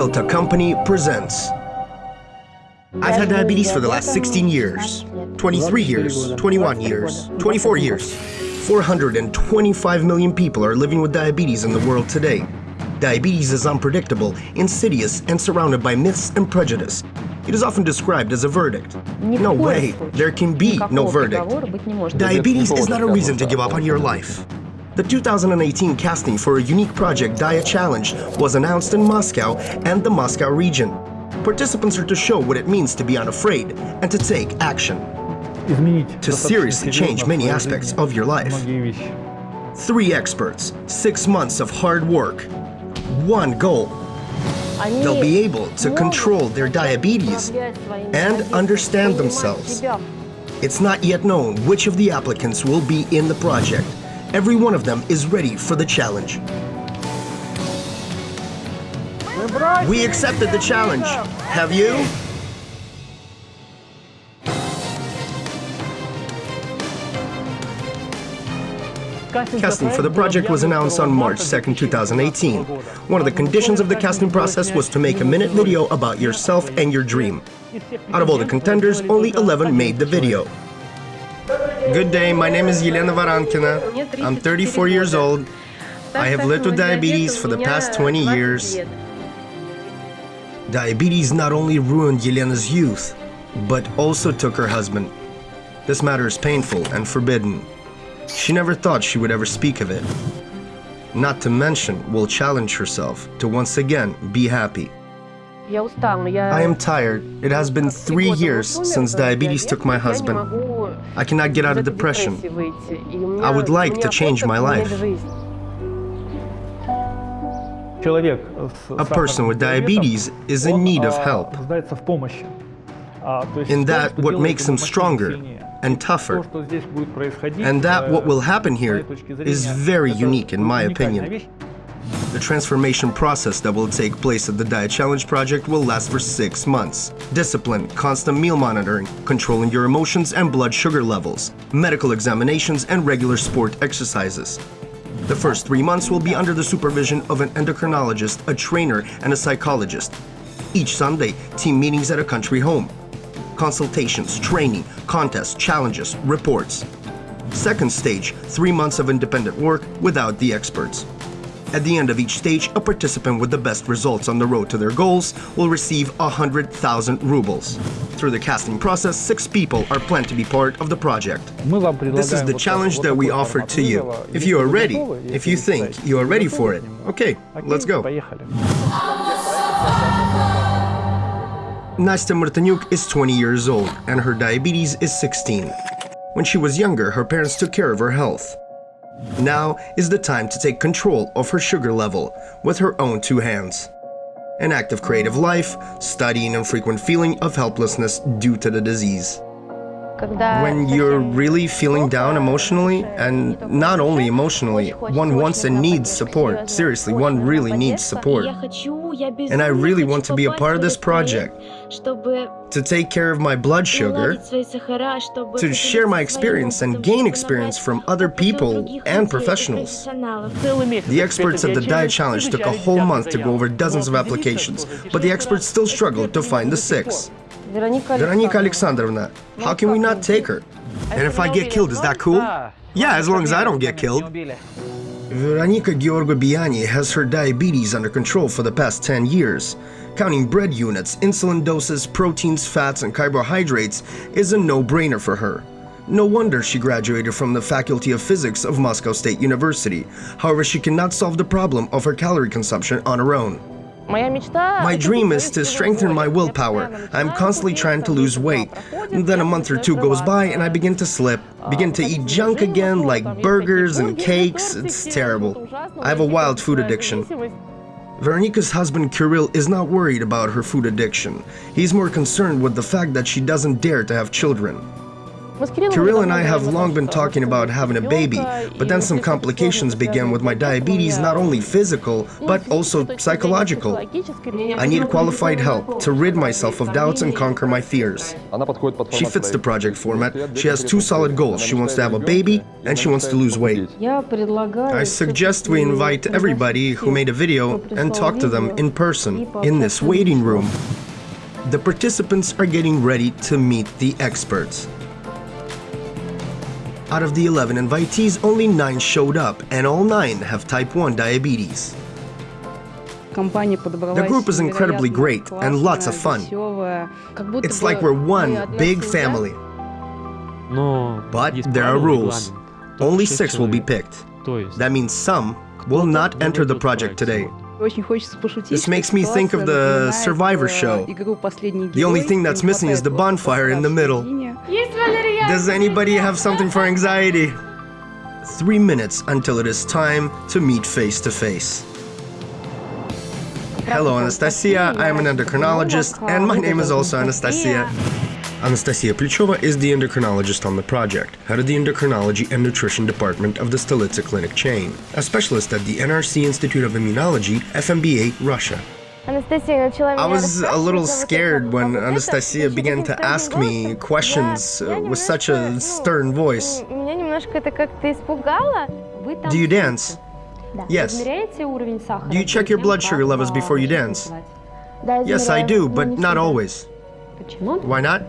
Elta Company presents. I've had diabetes for the last 16 years, 23 years, 21 years, 24 years. 425 million people are living with diabetes in the world today. Diabetes is unpredictable, insidious, and surrounded by myths and prejudice. It is often described as a verdict. No way, there can be no verdict. Diabetes is not a reason to give up on your life. The 2018 casting for a unique project Dia Challenge was announced in Moscow and the Moscow region. Participants are to show what it means to be unafraid and to take action. To seriously change many aspects of your life. Three experts, six months of hard work, one goal. They'll be able to control their diabetes and understand themselves. It's not yet known which of the applicants will be in the project. Every one of them is ready for the challenge. We accepted the challenge. Have you? Casting for the project was announced on March 2, 2018. One of the conditions of the casting process was to make a minute video about yourself and your dream. Out of all the contenders, only 11 made the video. Good day, my name is Yelena Varankina. I'm 34 years old. I have lived with diabetes for the past 20 years. Diabetes not only ruined Yelena's youth, but also took her husband. This matter is painful and forbidden. She never thought she would ever speak of it. Not to mention, will challenge herself to once again be happy. I am tired. It has been three years since diabetes took my husband. I cannot get out of depression. I would like to change my life. A person with diabetes is in need of help. In that, what makes him stronger and tougher. And that what will happen here is very unique in my opinion. The transformation process that will take place at the Dia Challenge project will last for six months. Discipline, constant meal monitoring, controlling your emotions and blood sugar levels, medical examinations, and regular sport exercises. The first three months will be under the supervision of an endocrinologist, a trainer, and a psychologist. Each Sunday, team meetings at a country home. Consultations, training, contests, challenges, reports. Second stage, three months of independent work without the experts. At the end of each stage, a participant with the best results on the road to their goals will receive 100,000 rubles. Through the casting process, six people are planned to be part of the project. This is the challenge that we offer to you. If you are ready, if you think you are ready for it, okay, let's go. Nastya Martynyuk is 20 years old and her diabetes is 16. When she was younger, her parents took care of her health. Now is the time to take control of her sugar level with her own two hands. An active creative life, studying and frequent feeling of helplessness due to the disease. When you're really feeling down emotionally, and not only emotionally, one wants and needs support. Seriously, one really needs support. And I really want to be a part of this project, to take care of my blood sugar, to share my experience and gain experience from other people and professionals. The experts at the Dia Challenge took a whole month to go over dozens of applications, but the experts still struggled to find the six. Veronika Alexandrovna, how can we not take her? And if I get killed, is that cool? Yeah, as long as I don't get killed. Veronika Georgibiani has her diabetes under control for the past 10 years. Counting bread units, insulin doses, proteins, fats, and carbohydrates is a no-brainer for her. No wonder she graduated from the Faculty of Physics of Moscow State University. However, she cannot solve the problem of her calorie consumption on her own. My dream is to strengthen my willpower. I'm constantly trying to lose weight. Then a month or two goes by and I begin to slip, begin to eat junk again like burgers and cakes. It's terrible. I have a wild food addiction. Veronika's husband Kirill is not worried about her food addiction. He's more concerned with the fact that she doesn't dare to have children. Kirill and I have long been talking about having a baby, but then some complications began with my diabetes, not only physical, but also psychological. I need qualified help to rid myself of doubts and conquer my fears. She fits the project format. She has two solid goals. She wants to have a baby and she wants to lose weight. I suggest we invite everybody who made a video and talk to them in person, in this waiting room. The participants are getting ready to meet the experts. Out of the 11 invitees, only 9 showed up, and all 9 have type 1 diabetes. The group is incredibly great and lots of fun. It's like we're one big family. But there are rules. Only 6 will be picked. That means some will not enter the project today. This makes me think of the Survivor show. The only thing that's missing is the bonfire in the middle. Does anybody have something for anxiety? Three minutes until it is time to meet face to face. Hello, Anastasia. I am an endocrinologist, and my name is also Anastasia. Anastasia Plichova is the endocrinologist on the project, head of the endocrinology and nutrition department of the Stolitsa clinic chain, a specialist at the NRC Institute of Immunology, FMBA, Russia. I was a little scared when Anastasia began to ask me questions uh, with such a stern voice. Do you dance? Yes. Do you check your blood sugar levels before you dance? Yes, I do, but not always. Why not?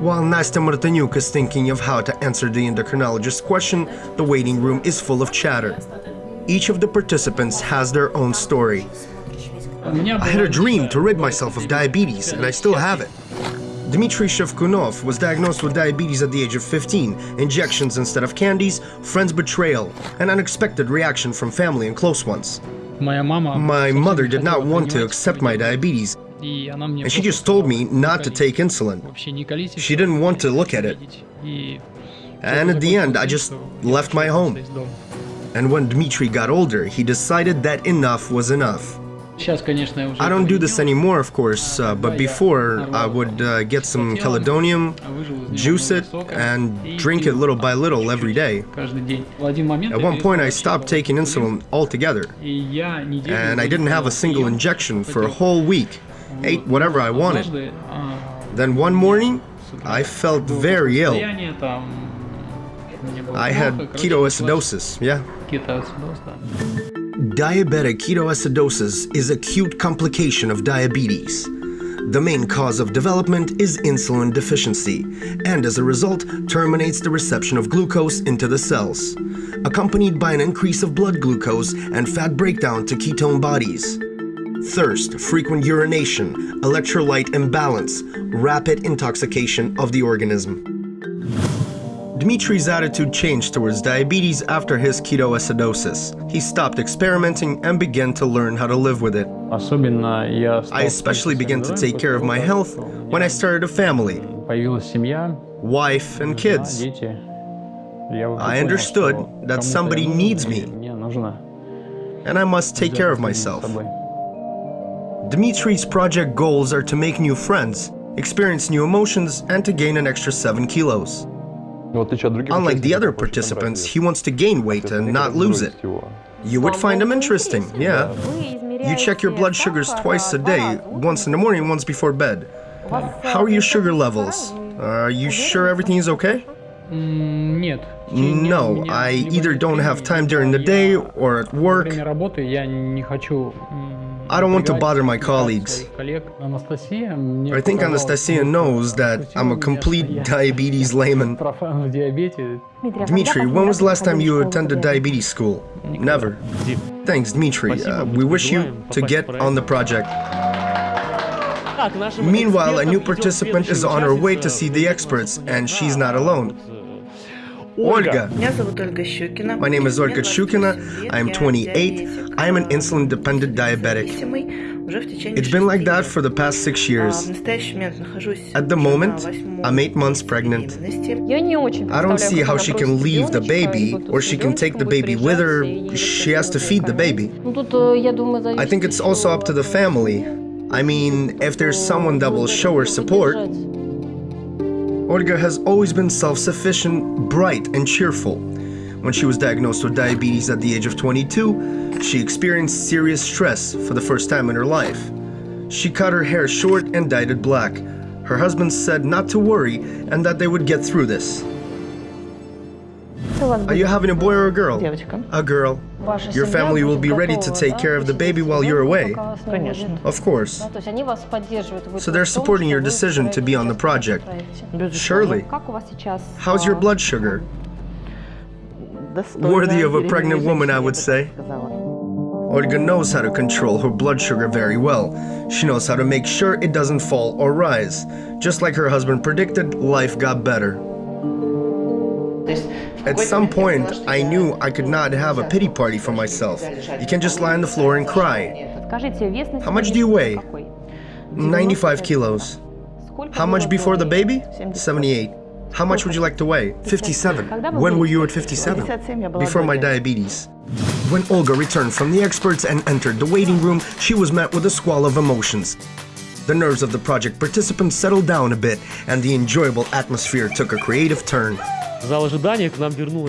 While Nastya Martynyuk is thinking of how to answer the endocrinologist's question, the waiting room is full of chatter. Each of the participants has their own story. I had a dream to rid myself of diabetes, and I still have it. Dmitry Shevkunov was diagnosed with diabetes at the age of 15, injections instead of candies, friends' betrayal, an unexpected reaction from family and close ones. My mother did not want to accept my diabetes, and she just told me not to take insulin. She didn't want to look at it. And at the end, I just left my home. And when Dmitry got older, he decided that enough was enough. I don't do this anymore, of course, uh, but before I would uh, get some chelidonium, juice it, and drink it little by little every day. At one point, I stopped taking insulin altogether, and I didn't have a single injection for a whole week. Ate whatever I wanted. Then one morning, I felt very ill. I had ketoacidosis, yeah. Diabetic ketoacidosis is acute complication of diabetes. The main cause of development is insulin deficiency, and as a result, terminates the reception of glucose into the cells, accompanied by an increase of blood glucose and fat breakdown to ketone bodies. Thirst, frequent urination, electrolyte imbalance, rapid intoxication of the organism. Dmitry's attitude changed towards diabetes after his ketoacidosis. He stopped experimenting and began to learn how to live with it. I especially began to take care of my health when I started a family, wife and kids. I understood that somebody needs me, and I must take care of myself. Dmitry's project goals are to make new friends, experience new emotions, and to gain an extra 7 kilos. Unlike the other participants, he wants to gain weight and not lose it. You would find him interesting, yeah. You check your blood sugars twice a day, once in the morning, once before bed. How are your sugar levels? Are you sure everything is okay? No, I either don't have time during the day or at work. I don't want to bother my colleagues. I think Anastasia knows that I'm a complete diabetes layman. Dmitry, when was the last time you attended diabetes school? Never. Thanks, Dmitry. Uh, we wish you to get on the project. Meanwhile, a new participant is on her way to see the experts, and she's not alone. Olga. My name is Olga Shukina. I am 28. I am an insulin dependent diabetic. It's been like that for the past six years. At the moment, I'm eight months pregnant. I don't see how she can leave the baby or she can take the baby with her. She has to feed the baby. I think it's also up to the family. I mean, if there's someone that will show her support, Olga has always been self sufficient, bright, and cheerful. When she was diagnosed with diabetes at the age of 22, she experienced serious stress for the first time in her life. She cut her hair short and dyed it black. Her husband said not to worry and that they would get through this. Are you having a boy or a girl? A girl. Your family will be ready to take care of the baby while you're away. Of course. So they're supporting your decision to be on the project. Surely. How's your blood sugar? Worthy of a pregnant woman, I would say. Olga knows how to control her blood sugar very well. She knows how to make sure it doesn't fall or rise. Just like her husband predicted, life got better. At some point, I knew I could not have a pity party for myself. You can just lie on the floor and cry. How much do you weigh? 95 kilos. How much before the baby? 78. How much would you like to weigh? 57. When were you at 57? Before my diabetes. When Olga returned from the experts and entered the waiting room, she was met with a squall of emotions. The nerves of the project participants settled down a bit, and the enjoyable atmosphere took a creative turn.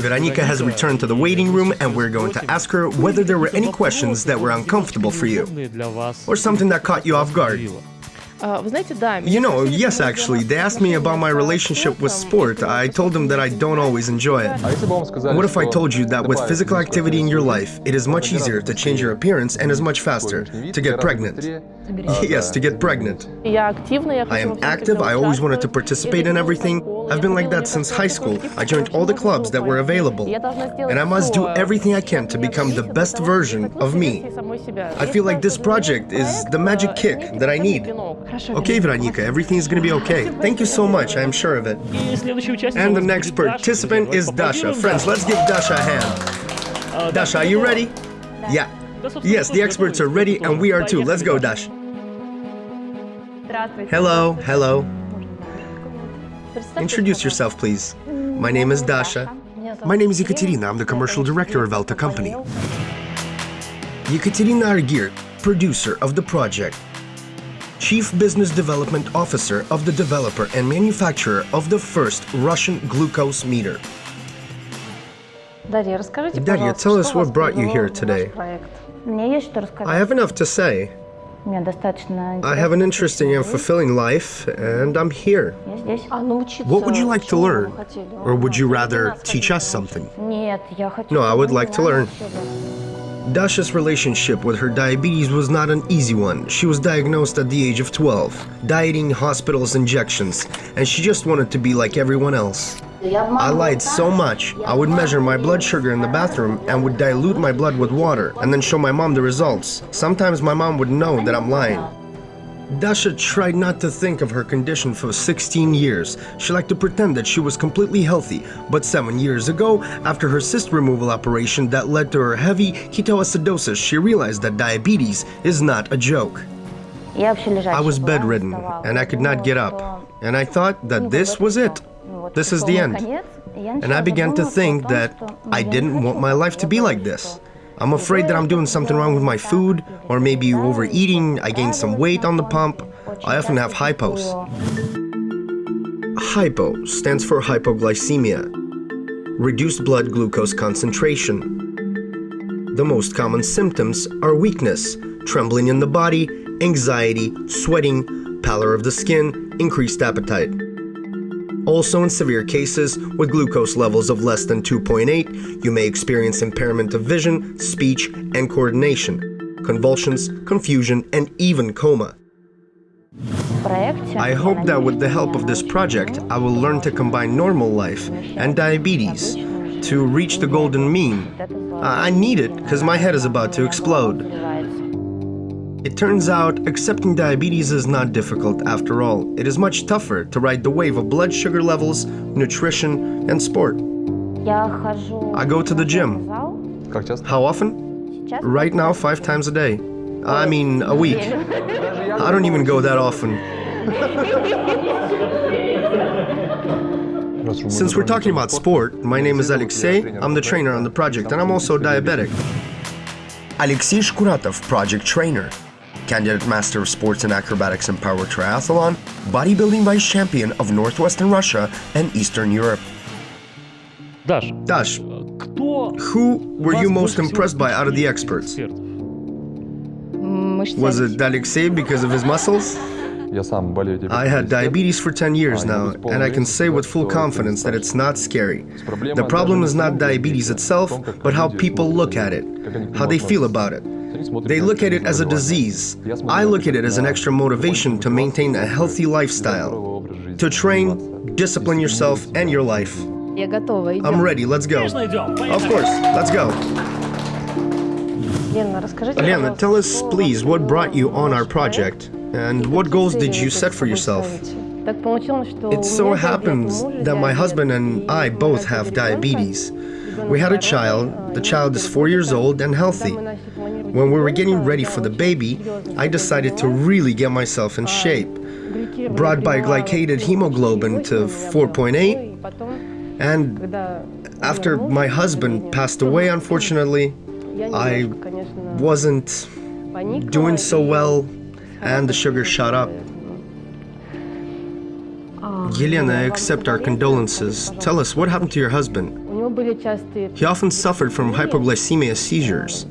Veronica has returned to the waiting room and we're going to ask her whether there were any questions that were uncomfortable for you or something that caught you off guard. You know, yes, actually. They asked me about my relationship with sport. I told them that I don't always enjoy it. What if I told you that with physical activity in your life, it is much easier to change your appearance and is much faster to get pregnant? Yes, to get pregnant. I am active, I always wanted to participate in everything. I've been like that since high school. I joined all the clubs that were available. And I must do everything I can to become the best version of me. I feel like this project is the magic kick that I need. Okay, Veronica, everything is gonna be okay. Thank you so much, I am sure of it. And the next participant is Dasha. Friends, let's give Dasha a hand. Dasha, are you ready? Yeah. Yes, the experts are ready and we are too. Let's go, Dash. Hello, hello. Introduce yourself, please. My name is Dasha. My name is Ekaterina. I'm the commercial director of Elta Company. Ekaterina Argir, producer of the project. Chief Business Development Officer of the developer and manufacturer of the first Russian glucose meter. Daria, tell us what brought you here today. I have enough to say. I have an interesting and fulfilling life, and I'm here. What would you like to learn? Or would you rather teach us something? No, I would like to learn. Dasha's relationship with her diabetes was not an easy one. She was diagnosed at the age of 12, dieting, hospitals, injections, and she just wanted to be like everyone else. I lied so much, I would measure my blood sugar in the bathroom and would dilute my blood with water and then show my mom the results. Sometimes my mom would know that I'm lying. Dasha tried not to think of her condition for 16 years. She liked to pretend that she was completely healthy, but seven years ago, after her cyst removal operation that led to her heavy ketoacidosis, she realized that diabetes is not a joke. I was bedridden and I could not get up, and I thought that this was it. This is the end. And I began to think that I didn't want my life to be like this. I'm afraid that I'm doing something wrong with my food, or maybe overeating, I gained some weight on the pump. I often have hypos. Hypo stands for hypoglycemia, reduced blood glucose concentration. The most common symptoms are weakness, trembling in the body, anxiety, sweating, pallor of the skin, increased appetite. Also in severe cases, with glucose levels of less than 2.8, you may experience impairment of vision, speech, and coordination, convulsions, confusion, and even coma. I hope that with the help of this project, I will learn to combine normal life and diabetes to reach the golden mean. I need it because my head is about to explode. It turns out accepting diabetes is not difficult after all. It is much tougher to ride the wave of blood sugar levels, nutrition, and sport. I go to the gym. How often? Right now, five times a day. I mean, a week. I don't even go that often. Since we're talking about sport, my name is Alexey, I'm the trainer on the project, and I'm also diabetic. Alexei Shkuratov, project trainer candidate master of sports and acrobatics and power triathlon, bodybuilding vice champion of northwestern Russia and Eastern Europe. Dash. Dash. Who were you most impressed by out of the experts? Mm, was it Alexey because of his muscles? I had diabetes for 10 years now, and I can say with full confidence that it's not scary. The problem is not diabetes itself, but how people look at it, how they feel about it. They look at it as a disease. I look at it as an extra motivation to maintain a healthy lifestyle, to train, discipline yourself and your life. I'm ready, let's go. Of course, let's go. Lena, tell us, please, what brought you on our project and what goals did you set for yourself? It so happens that my husband and I both have diabetes. We had a child, the child is four years old and healthy. When we were getting ready for the baby, I decided to really get myself in shape. Brought glycated hemoglobin to 4.8, and after my husband passed away, unfortunately, I wasn't doing so well, and the sugar shot up. Yelena, accept our condolences. Tell us, what happened to your husband? He often suffered from hypoglycemia seizures.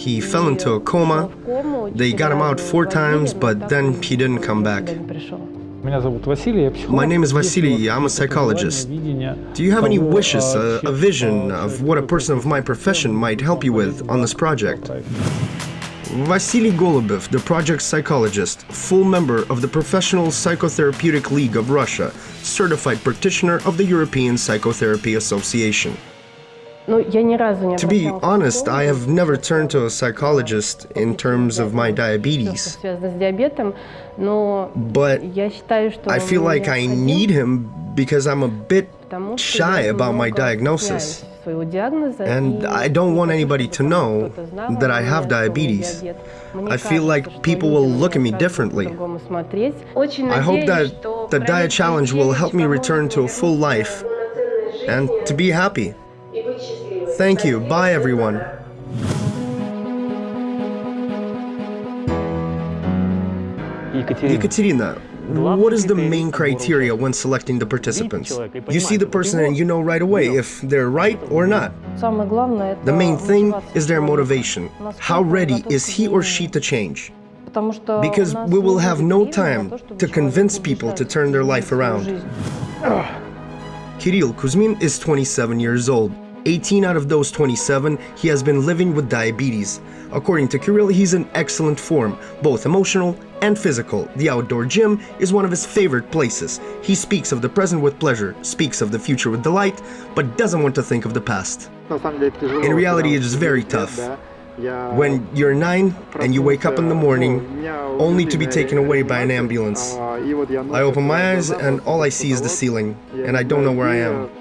He fell into a coma. They got him out four times, but then he didn't come back. My name is Vasily, I'm a psychologist. Do you have any wishes, a, a vision of what a person of my profession might help you with on this project? Vasily Golubev, the project psychologist, full member of the Professional Psychotherapeutic League of Russia, certified practitioner of the European Psychotherapy Association. To be honest, I have never turned to a psychologist in terms of my diabetes. But I feel like I need him because I'm a bit shy about my diagnosis. And I don't want anybody to know that I have diabetes. I feel like people will look at me differently. I hope that the Dia Challenge will help me return to a full life and to be happy. Thank you. Bye, everyone. Ekaterina, what is the main criteria when selecting the participants? You see the person and you know right away if they're right or not. The main thing is their motivation. How ready is he or she to change? Because we will have no time to convince people to turn their life around. Kirill Kuzmin is 27 years old. 18 out of those 27, he has been living with diabetes. According to Kirill, he's in excellent form, both emotional and physical. The outdoor gym is one of his favorite places. He speaks of the present with pleasure, speaks of the future with delight, but doesn't want to think of the past. In reality, it is very tough. When you're nine and you wake up in the morning only to be taken away by an ambulance, I open my eyes and all I see is the ceiling, and I don't know where I am.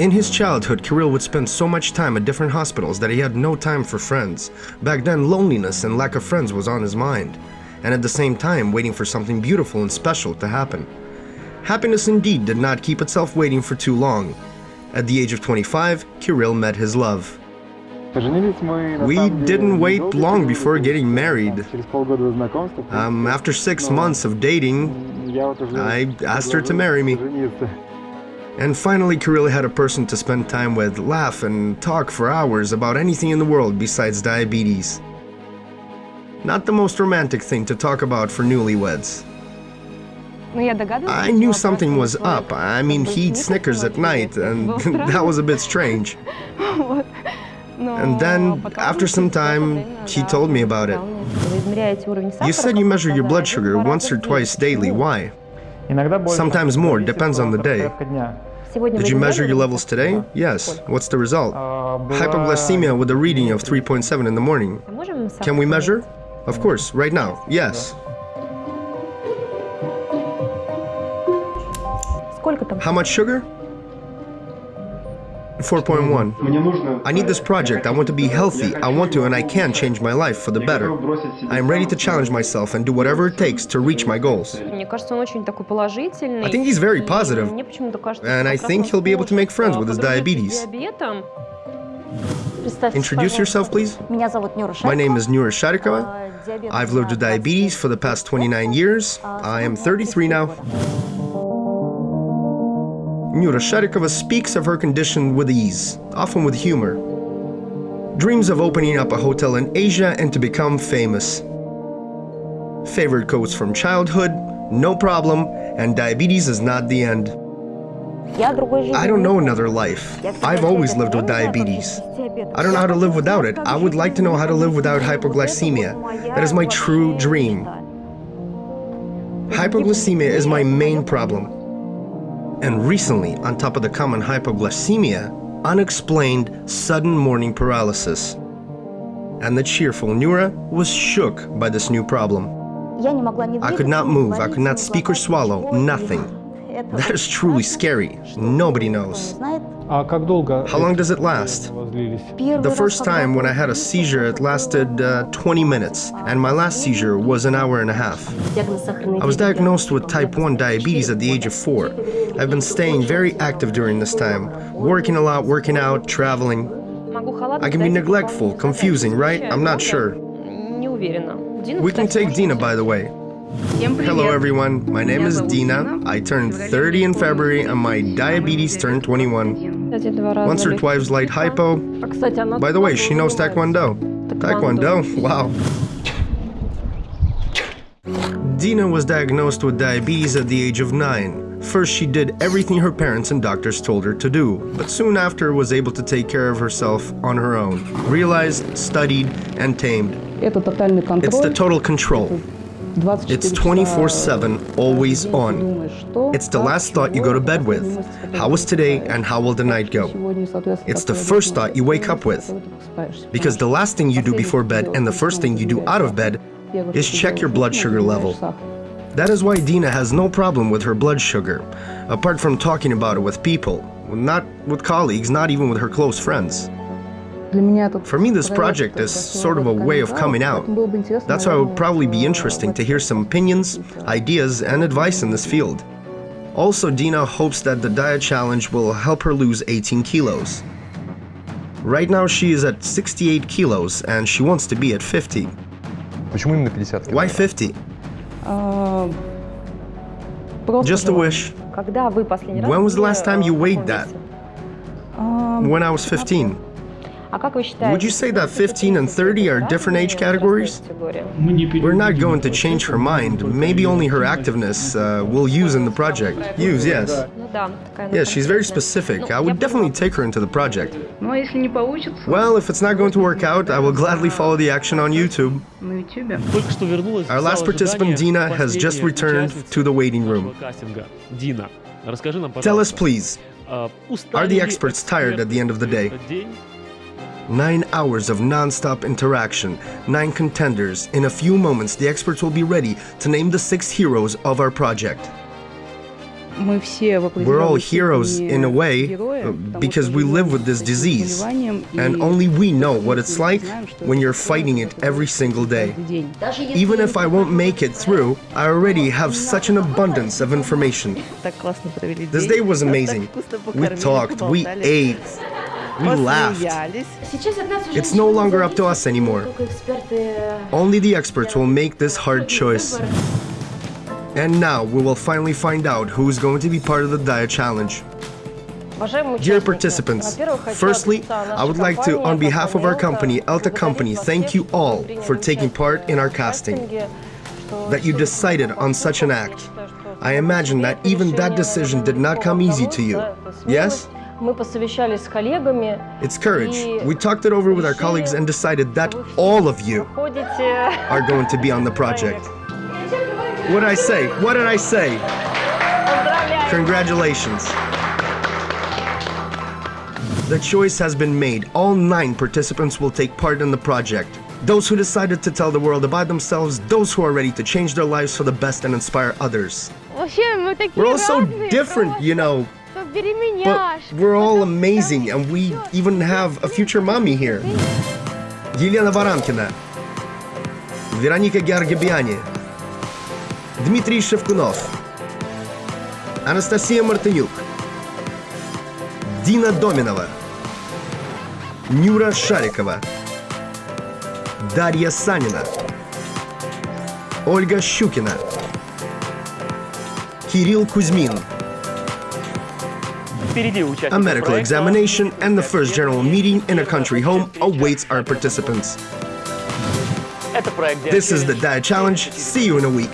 In his childhood, Kirill would spend so much time at different hospitals that he had no time for friends. Back then, loneliness and lack of friends was on his mind, and at the same time, waiting for something beautiful and special to happen. Happiness indeed did not keep itself waiting for too long. At the age of 25, Kirill met his love. We didn't wait long before getting married. Um, after six months of dating, I asked her to marry me. And finally, Kirill had a person to spend time with, laugh and talk for hours about anything in the world besides diabetes. Not the most romantic thing to talk about for newlyweds. I knew something was up. I mean, he eats Snickers at night, and that was a bit strange. And then, after some time, he told me about it. You said you measure your blood sugar once or twice daily. Why? Sometimes more, depends on the day. Did you measure your levels today? Yes. What's the result? Hypoglycemia with a reading of 3.7 in the morning. Can we measure? Of course, right now, yes. How much sugar? 4.1. I need this project, I want to be healthy, I want to and I can change my life for the better. I am ready to challenge myself and do whatever it takes to reach my goals. I think he's very positive, and I think he'll be able to make friends with his diabetes. Introduce yourself, please. My name is Nura Sharikova. I've lived with diabetes for the past 29 years. I am 33 now. Nura Sharikova speaks of her condition with ease, often with humor. Dreams of opening up a hotel in Asia and to become famous. Favorite quotes from childhood, no problem, and diabetes is not the end. I don't know another life. I've always lived with diabetes. I don't know how to live without it. I would like to know how to live without hypoglycemia. That is my true dream. Hypoglycemia is my main problem. And recently, on top of the common hypoglycemia, unexplained sudden morning paralysis. And the cheerful Nura was shook by this new problem. I could not move, I could not speak or swallow, nothing. That is truly scary. Nobody knows. How long does it last? The first time when I had a seizure, it lasted uh, 20 minutes, and my last seizure was an hour and a half. I was diagnosed with type 1 diabetes at the age of 4. I've been staying very active during this time, working a lot, working out, traveling. I can be neglectful, confusing, right? I'm not sure. We can take Dina, by the way. Hello everyone, my name is Dina. I turned 30 in February and my diabetes turned 21. Once or twice light hypo. By the way, she knows Taekwondo. Taekwondo? Wow. Dina was diagnosed with diabetes at the age of 9. First, she did everything her parents and doctors told her to do, but soon after was able to take care of herself on her own. Realized, studied, and tamed. It's the total control. It's 24 7, always on. It's the last thought you go to bed with. How was today and how will the night go? It's the first thought you wake up with. Because the last thing you do before bed and the first thing you do out of bed is check your blood sugar level. That is why Dina has no problem with her blood sugar, apart from talking about it with people, not with colleagues, not even with her close friends. For me, this project is sort of a way of coming out. That's why it would probably be interesting to hear some opinions, ideas, and advice in this field. Also, Dina hopes that the Dia Challenge will help her lose 18 kilos. Right now, she is at 68 kilos, and she wants to be at 50. Why 50? Just a wish. When was the last time you weighed that? When I was 15. Would you say that 15 and 30 are different age categories? We're not going to change her mind. Maybe only her activeness uh, will use in the project. Use, yes. Yes, she's very specific. I would definitely take her into the project. Well, if it's not going to work out, I will gladly follow the action on YouTube. Our last participant, Dina, has just returned to the waiting room. Tell us, please, are the experts tired at the end of the day? Nine hours of non-stop interaction, nine contenders. In a few moments, the experts will be ready to name the six heroes of our project. We're all heroes in a way uh, because we live with this disease. And only we know what it's like when you're fighting it every single day. Even if I won't make it through, I already have such an abundance of information. This day was amazing. We talked, we ate, we laughed. It's no longer up to us anymore. Only the experts will make this hard choice. And now we will finally find out who is going to be part of the Dia Challenge. Dear participants, firstly, I would like to, on behalf of our company, Elta Company, thank you all for taking part in our casting. That you decided on such an act. I imagine that even that decision did not come easy to you. Yes? It's courage. We talked it over with our colleagues and decided that all of you are going to be on the project. What did I say? What did I say? Congratulations. The choice has been made. All nine participants will take part in the project. Those who decided to tell the world about themselves, those who are ready to change their lives for the best and inspire others. We're all so different, you know. But we're all amazing, and we even have a future mommy here. Елена Варамкина, Вероника Георгибиани, Дмитрий Шевкунов, Анастасия Мартынюк, Дина Доминова, Нюра Шарикова, Дарья Санина, Olga Shukina. Kirill Kuzmin. A medical examination and the first general meeting in a country home awaits our participants. This is the Dia Challenge. See you in a week.